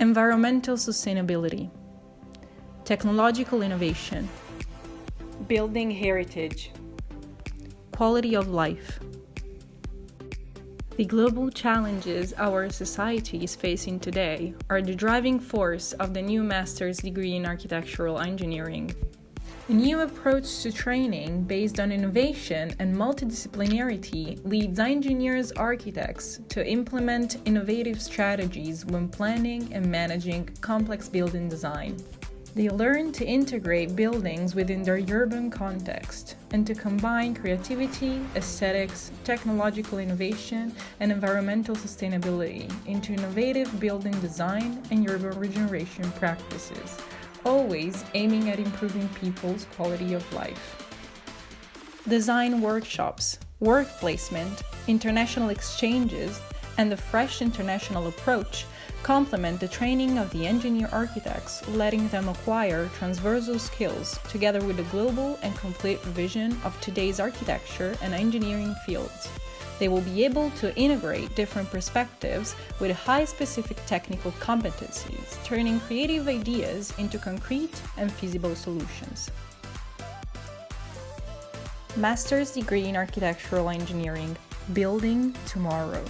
environmental sustainability, technological innovation, building heritage, quality of life. The global challenges our society is facing today are the driving force of the new master's degree in architectural engineering. A new approach to training based on innovation and multidisciplinarity leads engineers architects to implement innovative strategies when planning and managing complex building design. They learn to integrate buildings within their urban context and to combine creativity, aesthetics, technological innovation, and environmental sustainability into innovative building design and urban regeneration practices always aiming at improving people's quality of life. Design workshops, work placement, international exchanges, and the fresh international approach complement the training of the engineer architects, letting them acquire transversal skills together with the global and complete vision of today's architecture and engineering fields. They will be able to integrate different perspectives with high specific technical competencies, turning creative ideas into concrete and feasible solutions. Master's degree in Architectural Engineering, Building Tomorrow.